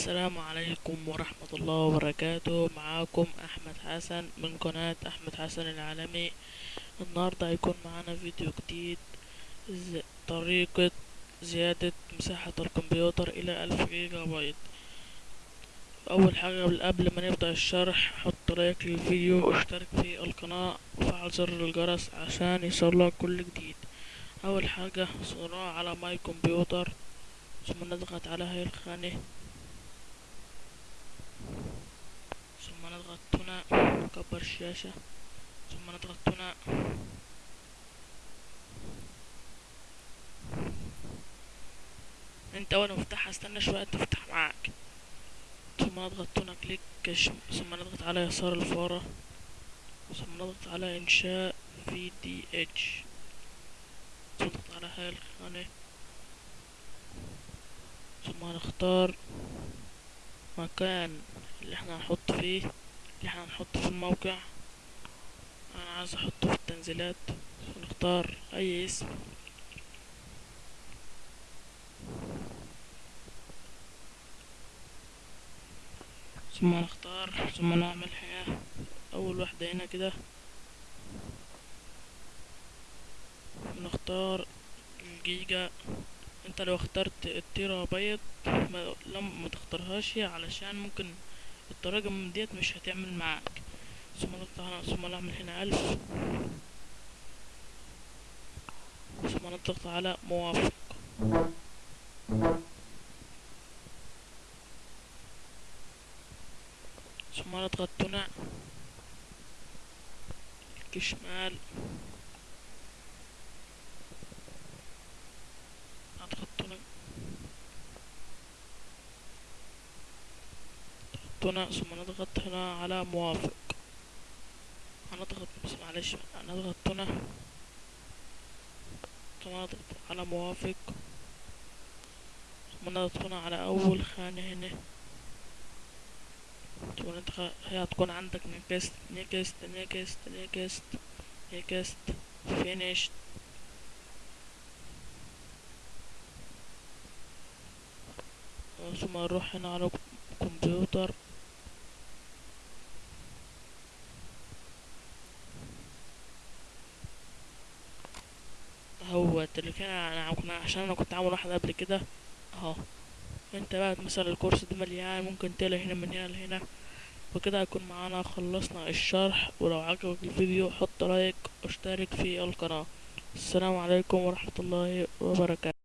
السلام عليكم ورحمة الله وبركاته. معاكم أحمد حسن من قناة أحمد حسن العالمي. النهاردة هيكون معانا فيديو جديد طريقة زيادة مساحة الكمبيوتر إلى ألف جيجا بايت أول حاجة قبل ما نبدأ الشرح حط like للفيديو واشترك في القناة وفعل زر الجرس عشان يوصلك كل جديد. أول حاجة صراع على My Computer. ثم نضغط على هاي الخانة ثم نضغط هنا نكبر الشاشة. ثم نضغط هنا. انت اول ما تفتحها استنى شوية تفتح معاك. ثم نضغط هنا كليك ثم نضغط على يسار الفارة. ثم نضغط على إنشاء في دي اتش ثم نضغط على هاي الخانة. ثم نختار مكان اللي إحنا هنحط فيه. اللي إحنا هنحط في الموقع. أنا عايز احطه في التنزيلات. فنختار اي اسم. ثم نختار ثم نعمل حاجة. اول واحدة هنا كده. نختار الجيجا. انت لو اخترت التيرا بايت ما لم ما تختارهاش علشان ممكن التراجم ديت مش هتعمل معاك. ثم نضغط ثم نعمل هنا ألف. ثم نضغط على موافق. ثم نضغط هنا كليك شمال نضغط هنا نضغط هنا ثم نضغط هنا على موافق. هنضغط بس معلش هنضغط هنا. ثم نضغط على موافق. ثم نضغط هنا على أول خانة هنا. ثم ندخل هي هتكون عندك next next next next next finish ثم نروح هنا على كمبيوتر هو اللي كان أنا كنا عشان أنا كنت عامل واحد قبل كده. أهو. أنت بقى مثلا الكورس ده مليان ممكن تلاقي هنا من هنا لهنا. وكده هيكون معانا خلصنا الشرح. ولو عجبك الفيديو حط لايك واشترك في القناة. السلام عليكم ورحمة الله وبركاته.